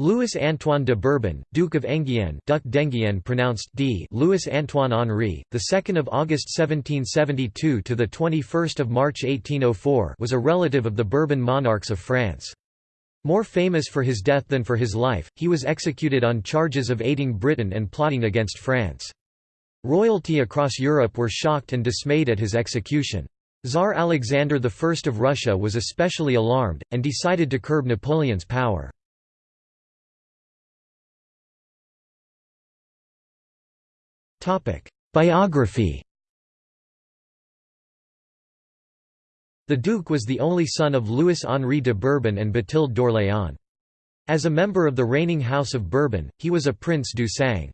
Louis Antoine de Bourbon, Duke of Enghien, Duc d'Enghien pronounced D. Louis Antoine Henri, the 2nd of August 1772 to the 21st of March 1804, was a relative of the Bourbon monarchs of France. More famous for his death than for his life, he was executed on charges of aiding Britain and plotting against France. Royalty across Europe were shocked and dismayed at his execution. Tsar Alexander I of Russia was especially alarmed, and decided to curb Napoleon's power. Biography The Duke was the only son of Louis-Henri de Bourbon and Bathilde d'Orléans. As a member of the reigning House of Bourbon, he was a Prince du Sang.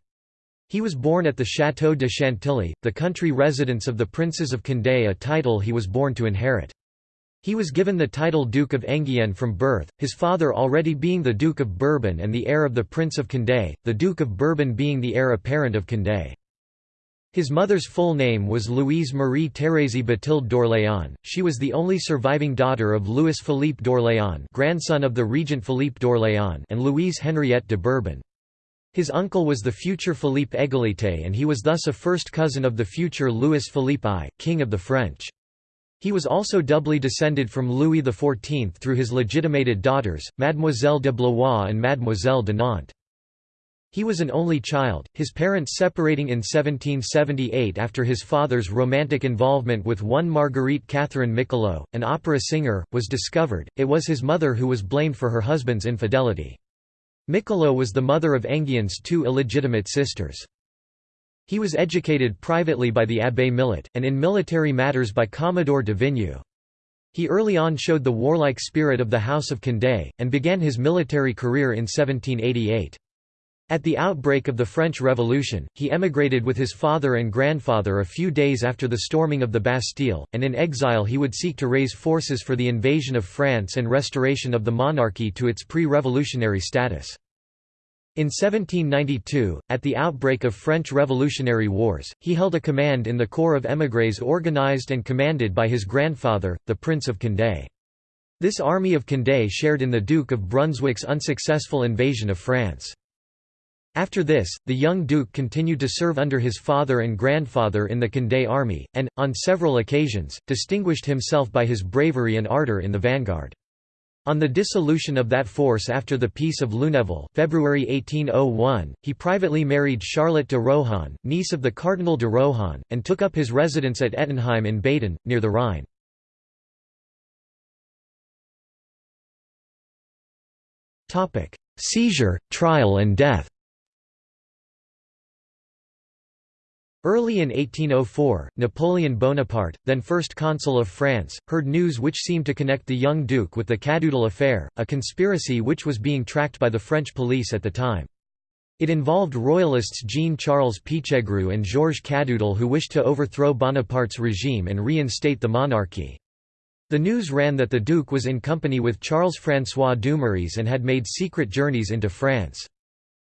He was born at the Château de Chantilly, the country residence of the Princes of Condé a title he was born to inherit. He was given the title Duke of Enghien from birth, his father already being the Duke of Bourbon and the heir of the Prince of Condé, the Duke of Bourbon being the heir apparent of Condé. His mother's full name was Louise Marie Thérèse Bathilde d'Orléans. She was the only surviving daughter of Louis Philippe d'Orléans, grandson of the regent Philippe d'Orléans, and Louise Henriette de Bourbon. His uncle was the future Philippe Égalité and he was thus a first cousin of the future Louis Philippe I, King of the French. He was also doubly descended from Louis XIV through his legitimated daughters, Mademoiselle de Blois and Mademoiselle de Nantes. He was an only child, his parents separating in 1778 after his father's romantic involvement with one Marguerite Catherine Michelot, an opera singer, was discovered. It was his mother who was blamed for her husband's infidelity. Michelot was the mother of Enghien's two illegitimate sisters. He was educated privately by the Abbé Millet, and in military matters by Commodore de Vignoux. He early on showed the warlike spirit of the House of Condé, and began his military career in 1788. At the outbreak of the French Revolution, he emigrated with his father and grandfather a few days after the storming of the Bastille, and in exile he would seek to raise forces for the invasion of France and restoration of the monarchy to its pre-revolutionary status. In 1792, at the outbreak of French Revolutionary Wars, he held a command in the Corps of émigrés organized and commanded by his grandfather, the Prince of Condé. This army of Condé shared in the Duke of Brunswick's unsuccessful invasion of France. After this, the young duke continued to serve under his father and grandfather in the Condé army, and, on several occasions, distinguished himself by his bravery and ardor in the vanguard. On the dissolution of that force after the Peace of Luneville February 1801, he privately married Charlotte de Rohan, niece of the Cardinal de Rohan, and took up his residence at Ettenheim in Baden, near the Rhine. Seizure, trial and death Early in 1804, Napoleon Bonaparte, then First Consul of France, heard news which seemed to connect the young duke with the Cadoudal affair, a conspiracy which was being tracked by the French police at the time. It involved royalists Jean-Charles Pichegru and Georges Cadoudal who wished to overthrow Bonaparte's regime and reinstate the monarchy. The news ran that the duke was in company with Charles-François Dumouriez and had made secret journeys into France.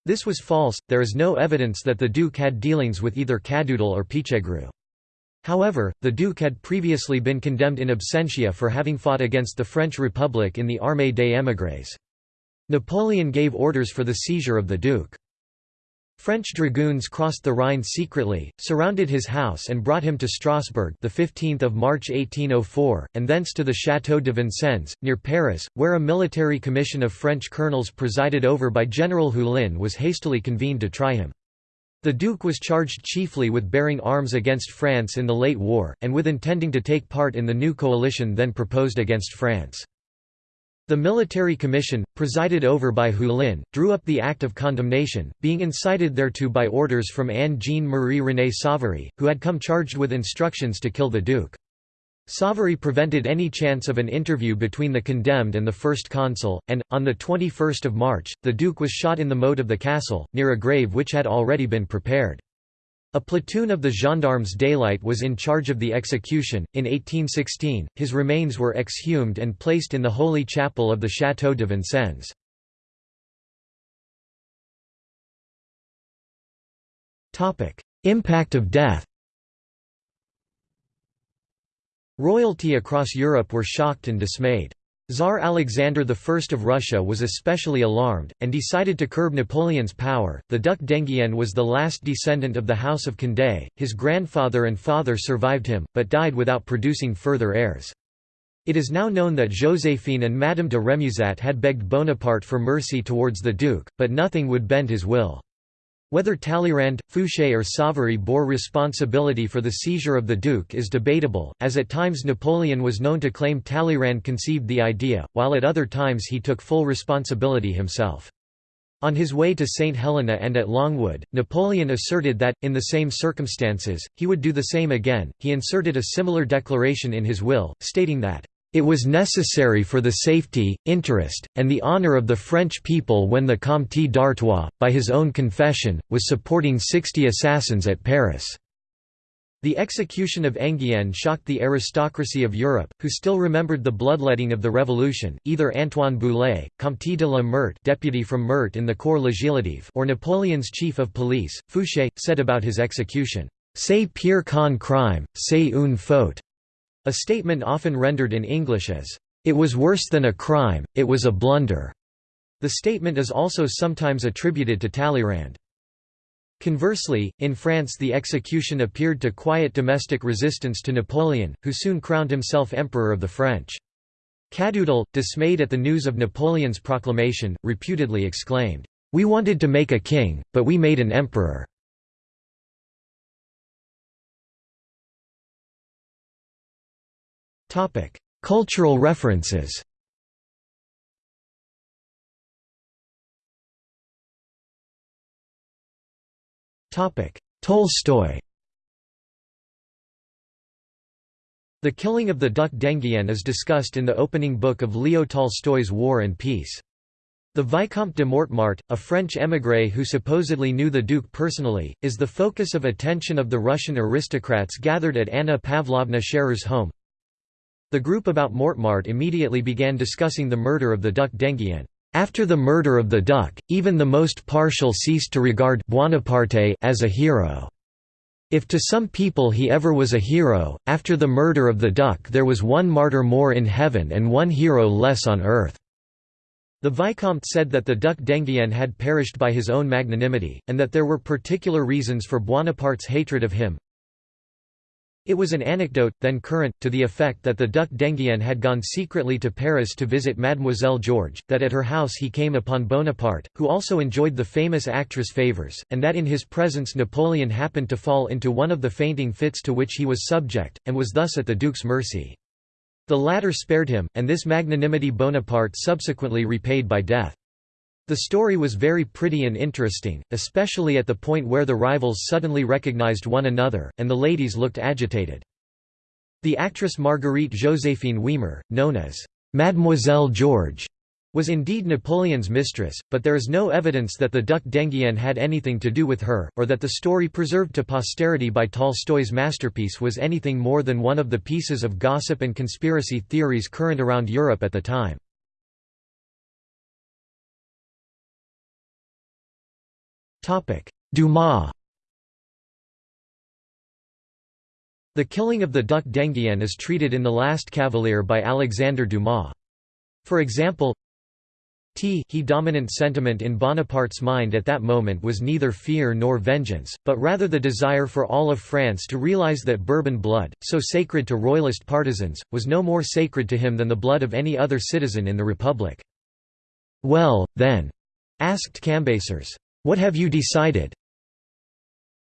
This was false, there is no evidence that the Duke had dealings with either Cadoudal or Pichegru. However, the Duke had previously been condemned in absentia for having fought against the French Republic in the Armée des émigrés. Napoleon gave orders for the seizure of the Duke. French dragoons crossed the Rhine secretly, surrounded his house and brought him to Strasbourg the 15th of March 1804, and thence to the Château de Vincennes, near Paris, where a military commission of French colonels presided over by General Hulin was hastily convened to try him. The Duke was charged chiefly with bearing arms against France in the late war, and with intending to take part in the new coalition then proposed against France. The military commission, presided over by Hulin, drew up the act of condemnation, being incited thereto by orders from Anne-Jean Marie-René Savary, who had come charged with instructions to kill the duke. Savary prevented any chance of an interview between the condemned and the first consul, and, on 21 March, the duke was shot in the moat of the castle, near a grave which had already been prepared. A platoon of the gendarmes d'élite was in charge of the execution. In 1816, his remains were exhumed and placed in the Holy Chapel of the Château de Vincennes. Topic: Impact of death Royalty across Europe were shocked and dismayed. Tsar Alexander I of Russia was especially alarmed, and decided to curb Napoleon's power. The Duc d'Enghien was the last descendant of the House of Condé, his grandfather and father survived him, but died without producing further heirs. It is now known that Joséphine and Madame de Remusat had begged Bonaparte for mercy towards the Duke, but nothing would bend his will. Whether Talleyrand, Fouché or Savary bore responsibility for the seizure of the Duke is debatable, as at times Napoleon was known to claim Talleyrand conceived the idea, while at other times he took full responsibility himself. On his way to St. Helena and at Longwood, Napoleon asserted that, in the same circumstances, he would do the same again. He inserted a similar declaration in his will, stating that, it was necessary for the safety, interest, and the honour of the French people when the Comte d'Artois, by his own confession, was supporting sixty assassins at Paris." The execution of Enghien shocked the aristocracy of Europe, who still remembered the bloodletting of the Revolution. Either Antoine Boulay, Comte de la Meurthe, deputy from Meurthe in the Corps Législatif, or Napoleon's chief of police, Fouché, said about his execution, "C'est pire qu'un crime, c'est une faute." A statement often rendered in English as, "...it was worse than a crime, it was a blunder." The statement is also sometimes attributed to Talleyrand. Conversely, in France the execution appeared to quiet domestic resistance to Napoleon, who soon crowned himself Emperor of the French. Cadoudal, dismayed at the news of Napoleon's proclamation, reputedly exclaimed, "'We wanted to make a king, but we made an emperor." Cultural references Tolstoy The killing of the Duc d'Enghien is discussed in the opening book of Leo Tolstoy's War and Peace. The Vicomte de Mortemart, a French émigré who supposedly knew the Duke personally, is the focus of attention of the Russian aristocrats gathered at Anna Pavlovna Scherer's home. The group about Mortemart immediately began discussing the murder of the Duc d'Enghien. After the murder of the duc, even the most partial ceased to regard Buonaparte as a hero. If to some people he ever was a hero, after the murder of the duc there was one martyr more in heaven and one hero less on earth. The Vicomte said that the Duc d'Enghien had perished by his own magnanimity, and that there were particular reasons for Buonaparte's hatred of him. It was an anecdote, then current, to the effect that the Duc d'Enghien had gone secretly to Paris to visit Mademoiselle Georges, that at her house he came upon Bonaparte, who also enjoyed the famous actress' favours, and that in his presence Napoleon happened to fall into one of the fainting fits to which he was subject, and was thus at the Duke's mercy. The latter spared him, and this magnanimity Bonaparte subsequently repaid by death. The story was very pretty and interesting, especially at the point where the rivals suddenly recognized one another, and the ladies looked agitated. The actress Marguerite Joséphine Weimer, known as Mademoiselle George, was indeed Napoleon's mistress, but there is no evidence that the Duc d'Enghien had anything to do with her, or that the story preserved to posterity by Tolstoy's masterpiece was anything more than one of the pieces of gossip and conspiracy theories current around Europe at the time. Dumas The killing of the Duc d'Enghien is treated in The Last Cavalier by Alexandre Dumas. For example, T he dominant sentiment in Bonaparte's mind at that moment was neither fear nor vengeance, but rather the desire for all of France to realize that Bourbon blood, so sacred to royalist partisans, was no more sacred to him than the blood of any other citizen in the Republic. "'Well, then,' asked Cambacérès. What have you decided?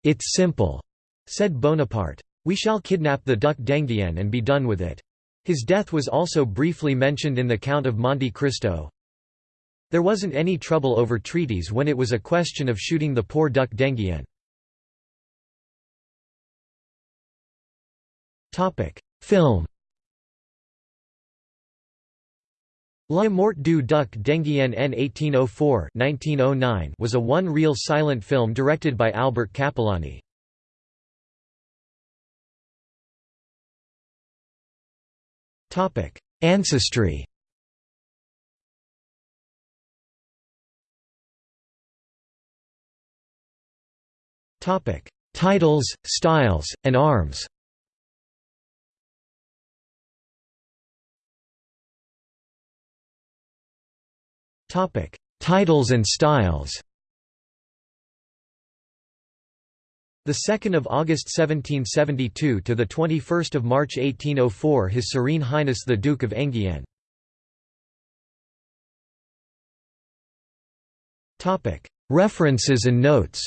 It's simple, said Bonaparte. We shall kidnap the Duc d'Enghien and be done with it. His death was also briefly mentioned in the Count of Monte Cristo. There wasn't any trouble over treaties when it was a question of shooting the poor Duc d'Enghien. Film La mort du Duc d'Enghien en 1804 1909 was a one-reel silent film directed by Albert Capellani. Ancestry Titles, styles, and arms Topic: Titles and styles. The 2nd of August 1772 to the 21st of March 1804 His Serene Highness the Duke of Enghien. Topic: References and notes.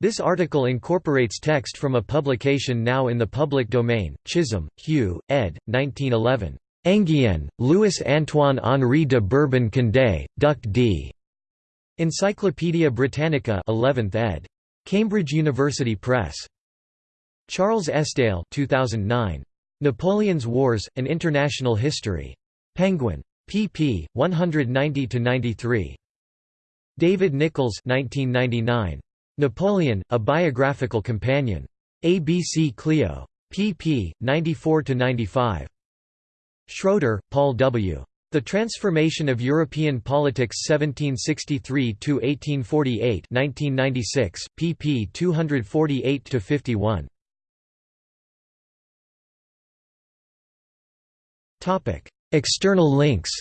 This article incorporates text from a publication now in the public domain, Chisholm, Hugh, ed. 1911. Enghien, Louis Antoine Henri de Bourbon Condé, Duc d. Encyclopædia Britannica 11th ed. Cambridge University Press. Charles Esdaile 2009. Napoleon's Wars, An International History. Penguin. pp. 190–93. David Nicholls 1999. Napoleon, A Biographical Companion. ABC Clio. pp. 94–95. Schroeder, Paul W. The Transformation of European Politics 1763–1848 1996, pp 248–51. External links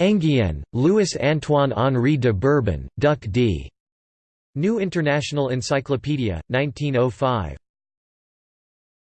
Enghien, Louis Antoine Henri de Bourbon, Duc d. New International Encyclopedia, 1905